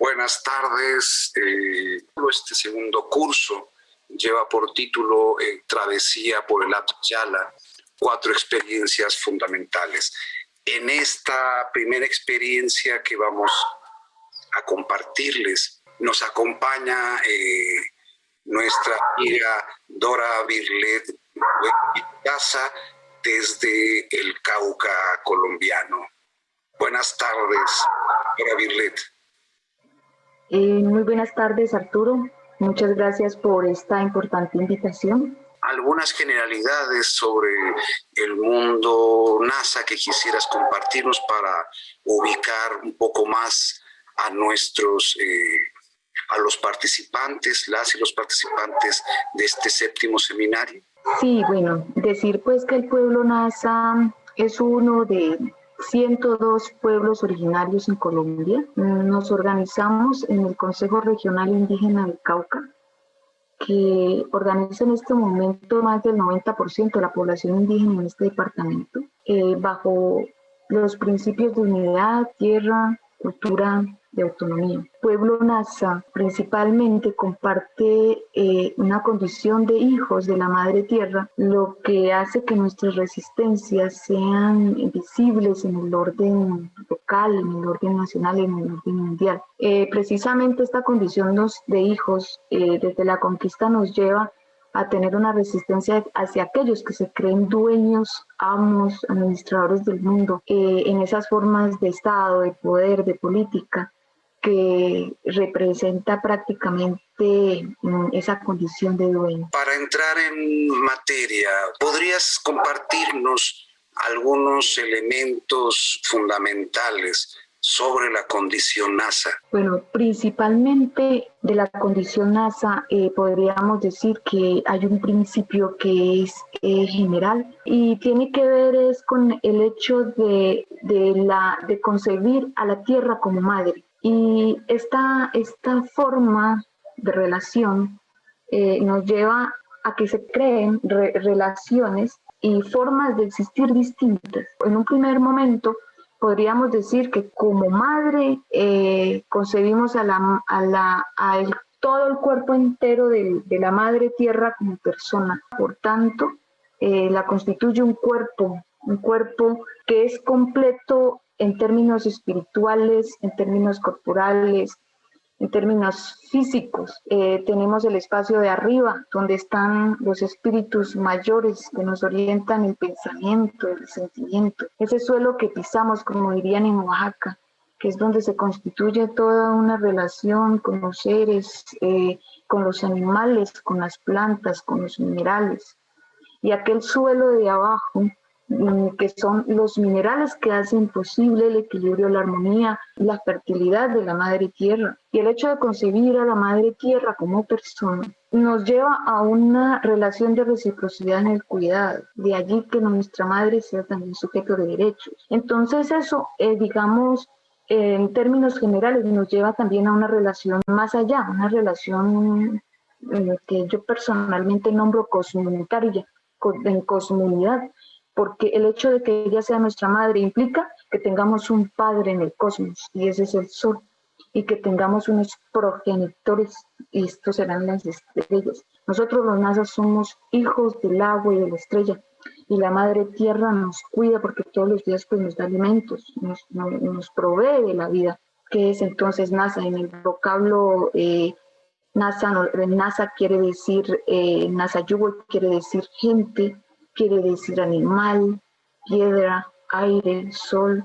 Buenas tardes. Eh, este segundo curso lleva por título eh, Travesía por el Alto Yala, cuatro experiencias fundamentales. En esta primera experiencia que vamos a compartirles, nos acompaña eh, nuestra amiga Dora Virlet Casa desde el Cauca colombiano. Buenas tardes, Dora Virlet. Eh, muy buenas tardes, Arturo. Muchas gracias por esta importante invitación. Algunas generalidades sobre el mundo NASA que quisieras compartirnos para ubicar un poco más a nuestros, eh, a los participantes, las y los participantes de este séptimo seminario. Sí, bueno, decir pues que el pueblo NASA es uno de 102 pueblos originarios en Colombia. Nos organizamos en el Consejo Regional Indígena del Cauca, que organiza en este momento más del 90% de la población indígena en este departamento, eh, bajo los principios de unidad, tierra, cultura, de autonomía. Pueblo Nasa principalmente comparte eh, una condición de hijos de la madre tierra, lo que hace que nuestras resistencias sean visibles en el orden local, en el orden nacional en el orden mundial. Eh, precisamente esta condición de hijos eh, desde la conquista nos lleva a tener una resistencia hacia aquellos que se creen dueños, amos, administradores del mundo, en esas formas de Estado, de poder, de política, que representa prácticamente mm, esa condición de dueño. Para entrar en materia, ¿podrías compartirnos algunos elementos fundamentales sobre la condición NASA? Bueno, principalmente de la condición NASA eh, podríamos decir que hay un principio que es eh, general y tiene que ver es con el hecho de, de, la, de concebir a la Tierra como madre. Y esta, esta forma de relación eh, nos lleva a que se creen relaciones y formas de existir distintas. En un primer momento podríamos decir que como madre eh, concebimos a, la, a, la, a todo el cuerpo entero de, de, la madre tierra como persona. Por tanto, eh, la constituye un cuerpo, un cuerpo que es completo en términos espirituales, en términos corporales, en términos físicos. Eh, tenemos el espacio de arriba, donde están los espíritus mayores que nos orientan el pensamiento, el sentimiento. Ese suelo que pisamos, como dirían en Oaxaca, que es donde se constituye toda una relación con los seres, eh, con los animales, con las plantas, con los minerales. Y aquel suelo de abajo que son los minerales que hacen posible el equilibrio, la armonía, la fertilidad de la madre tierra. Y el hecho de concebir a la madre tierra como persona nos lleva a una relación de reciprocidad en el cuidado. De allí que nuestra madre sea también sujeto de derechos. Entonces eso, eh, digamos, en términos generales, nos lleva también a una relación más allá, una relación eh, que yo personalmente nombro cosmonetaria, en cosmunidad, porque el hecho de que ella sea nuestra madre implica que tengamos un padre en el cosmos, y ese es el sol, y que tengamos unos progenitores, y estos serán las estrellas. Nosotros los NASA somos hijos del agua y de la estrella, y la madre tierra nos cuida porque todos los días pues, nos da alimentos, nos, nos, provee la vida. ¿Qué es entonces NASA? En el vocablo eh, NASA, NASA quiere decir, eh, NASA Yugo quiere decir gente, quiere decir animal, piedra, aire, sol,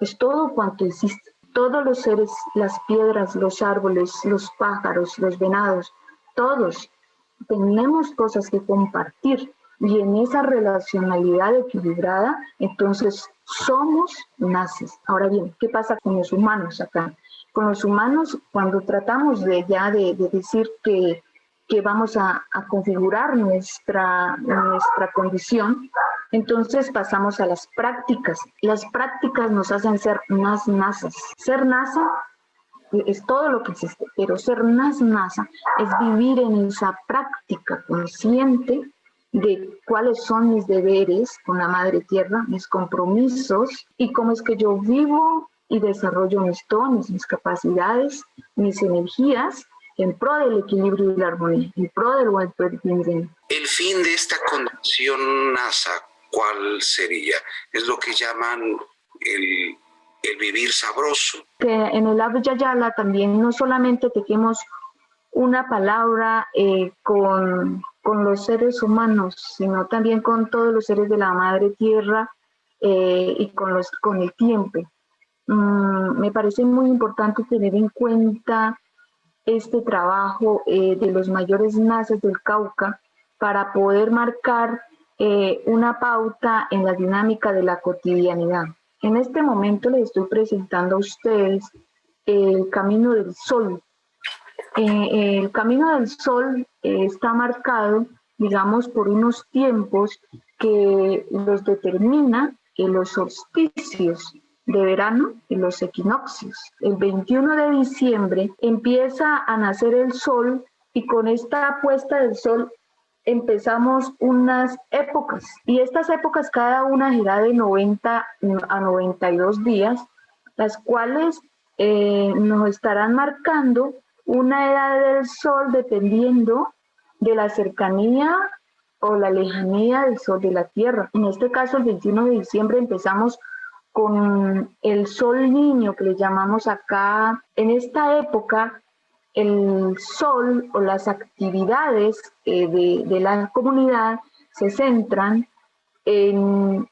es todo cuanto existe. Todos los seres, las piedras, los árboles, los pájaros, los venados, todos tenemos cosas que compartir y en esa relacionalidad equilibrada, entonces somos naces. Ahora bien, ¿qué pasa con los humanos acá? Con los humanos, cuando tratamos de ya de, de decir que que vamos a, configurar nuestra, nuestra condición, entonces pasamos a las prácticas. Las prácticas nos hacen ser más nazas. Ser NASA es todo lo que existe, pero ser más NASA es vivir en esa práctica consciente de cuáles son mis deberes con la Madre Tierra, mis compromisos y cómo es que yo vivo y desarrollo mis dones, mis capacidades, mis energías en pro del equilibrio y la armonía, en pro del buen El fin de esta condición NASA, ¿cuál sería? Es lo que llaman el, el vivir sabroso. Que en el Abhyayala también no solamente tenemos una palabra eh, con, con, los seres humanos, sino también con todos los seres de la madre tierra eh, y con, los, con el tiempo. Mm, me parece muy importante tener en cuenta este trabajo eh, de los mayores naces del Cauca para poder marcar una pauta en la dinámica de la cotidianidad. En este momento les estoy presentando a ustedes el camino del sol. Eh, el camino del sol eh, está marcado, digamos, por unos tiempos que los determina los solsticios de verano y los equinoccios. El 21 de diciembre empieza a nacer el sol y con esta puesta del sol empezamos unas épocas y estas épocas cada una girá de 90 a 92 días, las cuales eh, nos estarán marcando una edad del sol dependiendo de la cercanía o la lejanía del sol de la Tierra. En este caso, el 21 de diciembre empezamos con el sol niño que le llamamos acá. En esta época el sol o las actividades eh, de, la comunidad se centran en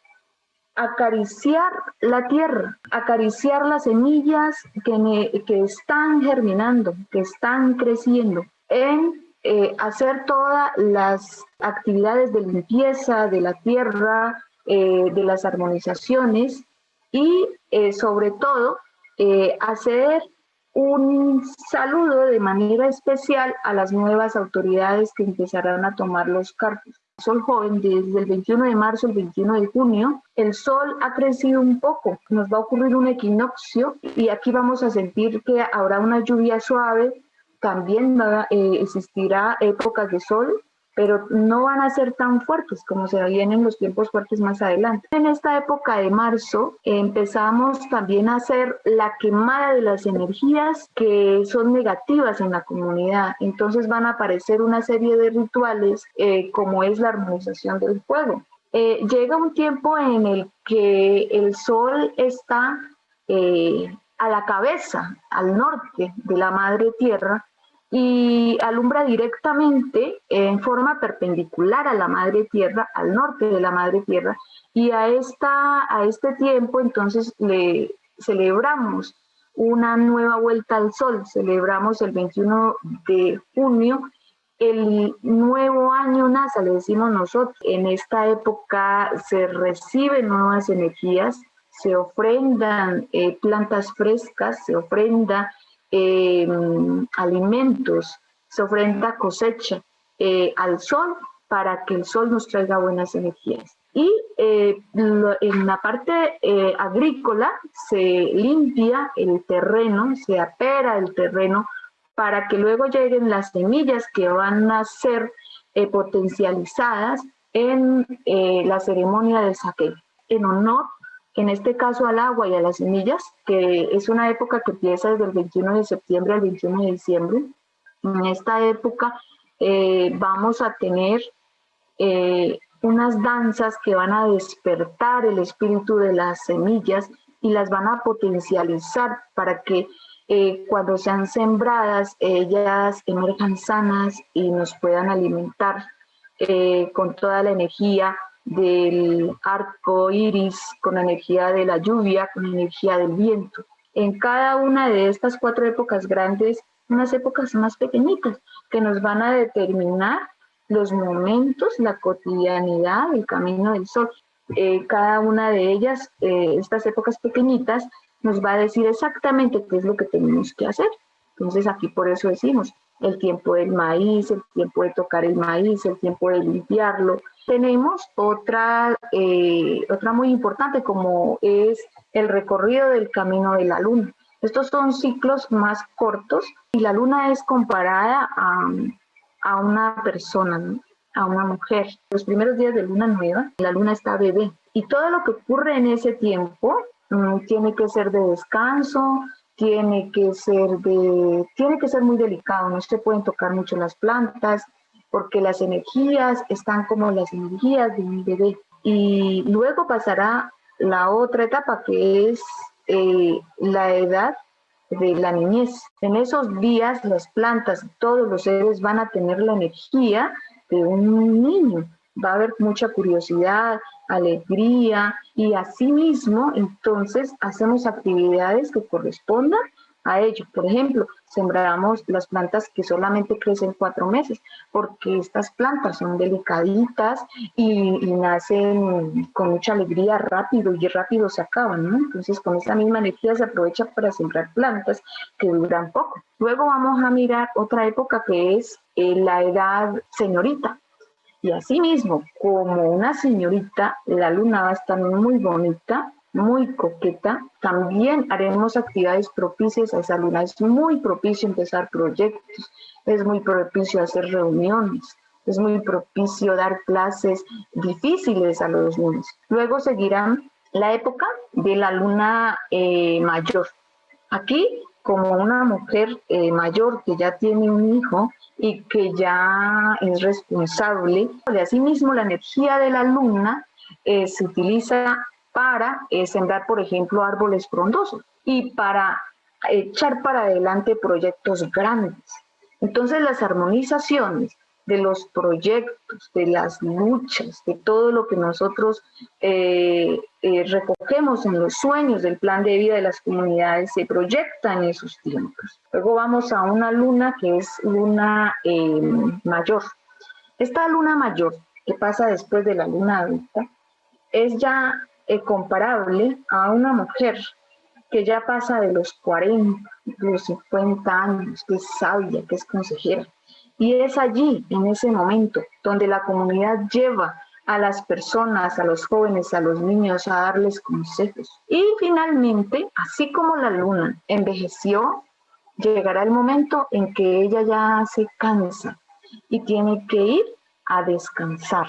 acariciar la tierra, acariciar las semillas que, que están germinando, que están creciendo, en eh, hacer todas las actividades de limpieza de la tierra, eh, de las armonizaciones y sobre todo hacer un saludo de manera especial a las nuevas autoridades que empezarán a tomar los cargos. Sol joven desde el 21 de marzo al 21 de junio, el sol ha crecido un poco, nos va a ocurrir un equinoccio y aquí vamos a sentir que habrá una lluvia suave, también eh, existirá épocas de sol, pero no van a ser tan fuertes como se vienen los tiempos fuertes más adelante. En esta época de marzo empezamos también a hacer la quemada de las energías que son negativas en la comunidad. Entonces van a aparecer una serie de rituales eh, como es la armonización del fuego. Eh, llega un tiempo en el que el sol está eh, a la cabeza, al norte de la madre tierra, y alumbra directamente en forma perpendicular a la madre tierra, al norte de la madre tierra, y a, esta, a este tiempo entonces le celebramos una nueva vuelta al sol, celebramos el 21 de junio el nuevo año NASA, le decimos nosotros. En esta época se reciben nuevas energías, se ofrendan eh, plantas frescas, se ofrenda eh, alimentos, se ofrenda cosecha eh, al sol para que el sol nos traiga buenas energías. Y eh, en la parte agrícola se limpia el terreno, se apera el terreno para que luego lleguen las semillas que van a ser potencializadas en la ceremonia del saque, en honor en este caso al agua y a las semillas, que es una época que empieza desde el 21 de septiembre al 21 de diciembre. En esta época eh, vamos a tener eh, unas danzas que van a despertar el espíritu de las semillas y las van a potencializar para que eh, cuando sean sembradas ellas emerjan sanas y nos puedan alimentar con toda la energía del arco iris, con la energía de la lluvia, con la energía del viento. En cada una de estas cuatro épocas grandes, unas épocas más pequeñitas que nos van a determinar los momentos, la cotidianidad, el camino del sol. Eh, cada una de ellas, eh, estas épocas pequeñitas, nos va a decir exactamente qué es lo que tenemos que hacer. Entonces aquí por eso decimos el tiempo del maíz, el tiempo de tocar el maíz, el tiempo de limpiarlo, tenemos otra, eh, otra muy importante como es el recorrido del camino de la luna. Estos son ciclos más cortos y la luna es comparada a, a una persona, a una mujer. Los primeros días de luna nueva, la luna está bebé y todo lo que ocurre en ese tiempo mm, tiene que ser de descanso, tiene que ser de, tiene que ser muy delicado, no se pueden tocar mucho las plantas, porque las energías están como las energías de un bebé. Y luego pasará la otra etapa que es eh, la edad de la niñez. En esos días las plantas, todos los seres van a tener la energía de un niño. Va a haber mucha curiosidad, alegría y asimismo entonces hacemos actividades que correspondan a ello. Por ejemplo, sembramos las plantas que solamente crecen cuatro meses, porque estas plantas son delicaditas y, nacen con mucha alegría rápido y rápido se acaban, ¿no? Entonces con esa misma energía se aprovecha para sembrar plantas que duran poco. Luego vamos a mirar otra época que es eh, la edad señorita. Y asimismo, como una señorita, la luna va a estar muy bonita, muy coqueta. También haremos actividades propicias a esa luna. Es muy propicio empezar proyectos, es muy propicio hacer reuniones, es muy propicio dar clases difíciles a los niños. Luego seguirán la época de la luna eh, mayor. Aquí, como una mujer eh, mayor que ya tiene un hijo y que ya es responsable, de asimismo la energía de la luna eh, se utiliza para eh, sembrar, por ejemplo, árboles frondosos y para echar para adelante proyectos grandes. Entonces las armonizaciones de los proyectos, de las luchas, de todo lo que nosotros eh, eh, recogemos en los sueños del plan de vida de las comunidades se proyecta en esos tiempos. Luego vamos a una luna que es luna mayor. Esta luna mayor que pasa después de la luna adulta es ya es comparable a una mujer que ya pasa de los 40, los 50 años, que es sabia, que es consejera. Y es allí, en ese momento, donde la comunidad lleva a las personas, a los jóvenes, a los niños, a darles consejos. Y finalmente, así como la luna envejeció, llegará el momento en que ella ya se cansa y tiene que ir a descansar.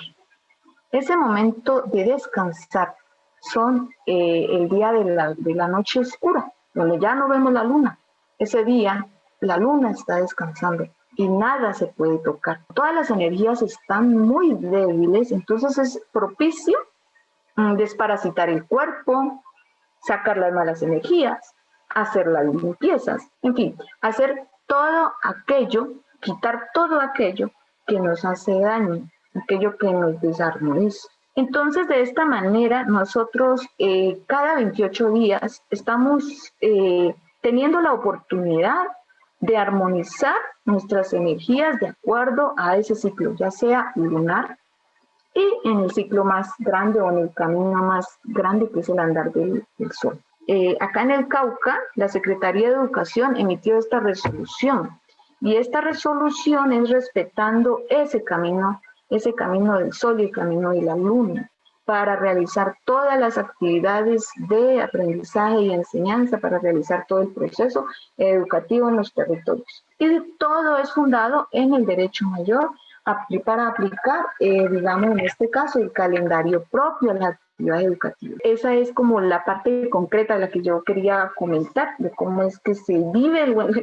Ese momento de descansar son eh, el día de la, de la noche oscura, donde ya no vemos la luna. Ese día la luna está descansando y nada se puede tocar. Todas las energías están muy débiles, entonces es propicio mm, desparasitar el cuerpo, sacar las malas energías, hacer las limpiezas, en fin, hacer todo aquello, quitar todo aquello que nos hace daño, aquello que nos desarmoniza. Entonces, de esta manera, nosotros eh, cada 28 días estamos eh, teniendo la oportunidad de armonizar nuestras energías de acuerdo a ese ciclo, ya sea lunar y en el ciclo más grande o en el camino más grande que es el andar del, sol. Eh, acá en el Cauca, la Secretaría de Educación emitió esta resolución y esta resolución es respetando ese camino ese camino del sol y el camino de la luna para realizar todas las actividades de aprendizaje y enseñanza, para realizar todo el proceso educativo en los territorios. Y todo es fundado en el derecho mayor para aplicar, eh, digamos, en este caso, el calendario propio, la educativa. Esa es como la parte concreta de la que yo quería comentar, de cómo es que se vive el buen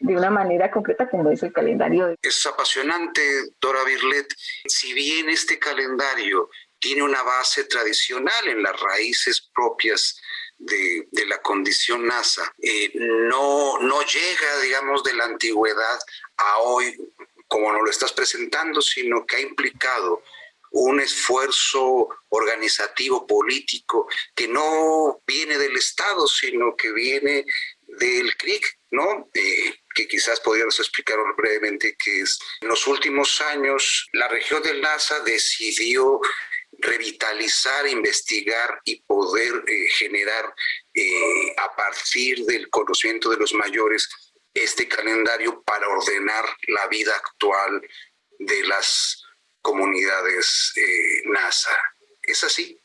de una manera concreta como es el calendario. Es apasionante, Dora Birlet. Si bien este calendario tiene una base tradicional en las raíces propias de, de, la condición NASA. Eh, no, no llega, digamos, de la antigüedad a hoy como nos lo estás presentando, sino que ha implicado un esfuerzo organizativo, político, que no viene del Estado, sino que viene del CRIC, ¿no? Eh, que quizás podríamos explicar brevemente que es. En los últimos años, la región del NASA decidió revitalizar, investigar y poder eh, generar eh, a partir del conocimiento de los mayores este calendario para ordenar la vida actual de las comunidades eh, NASA. ¿Es así?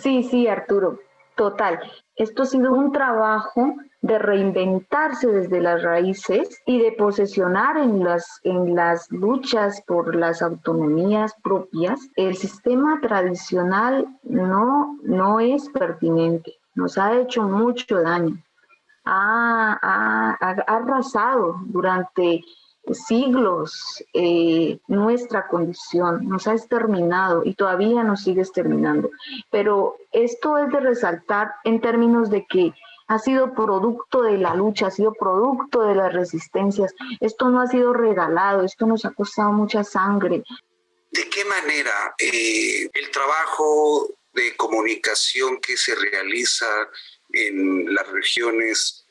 Sí, sí, Arturo, total. Esto ha sido un trabajo de reinventarse desde las raíces y de posesionar en las, en las luchas por las autonomías propias. El sistema tradicional no, no es pertinente. nos ha hecho mucho daño, ha, arrasado durante siglos eh, nuestra condición, nos ha exterminado y todavía nos sigue exterminando. Pero esto es de resaltar en términos de que ha sido producto de la lucha, ha sido producto de las resistencias. Esto no ha sido regalado, esto nos ha costado mucha sangre. ¿De qué manera eh, el trabajo de comunicación que se realiza en las regiones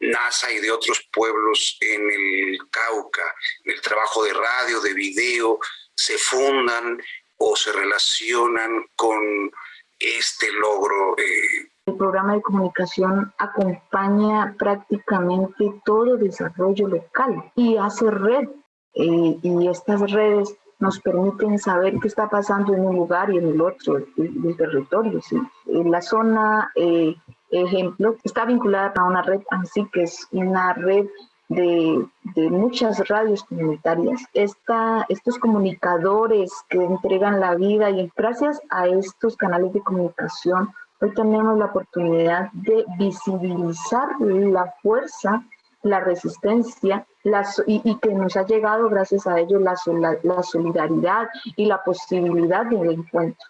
NASA y de otros pueblos en el Cauca, el trabajo de radio, de video, se fundan o se relacionan con este logro eh, el programa de comunicación acompaña prácticamente todo desarrollo local y hace red. Eh, y estas redes nos permiten saber qué está pasando en un lugar y en el otro del, territorio. ¿sí? En la zona, eh, ejemplo, está vinculada a una red así que es una red de, de, muchas radios comunitarias. Esta, estos comunicadores que entregan la vida y gracias a estos canales de comunicación Hoy tenemos la oportunidad de visibilizar la fuerza, la resistencia y, que nos ha llegado gracias a ello la, solidaridad y la posibilidad del encuentro.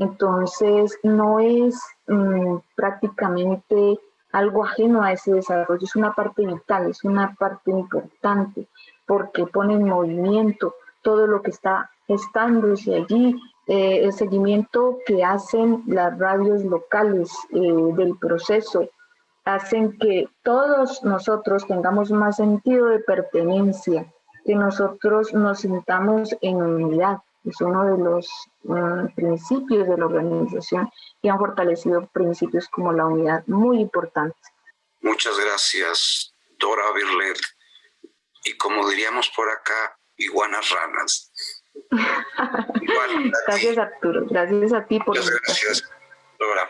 Entonces, no es mm, prácticamente algo ajeno a ese desarrollo, es una parte vital, es una parte importante, porque pone en movimiento todo lo que está estándose allí eh, el seguimiento que hacen las radios locales eh, del proceso hacen que todos nosotros tengamos más sentido de pertenencia, que nosotros nos sintamos en unidad. Es uno de los mm, principios de la organización y han fortalecido principios como la unidad muy importantes. Muchas gracias, Dora Birlet. Y como diríamos por acá, iguanas ranas. gracias Arturo, gracias a ti por... Muchas gracias, Laura.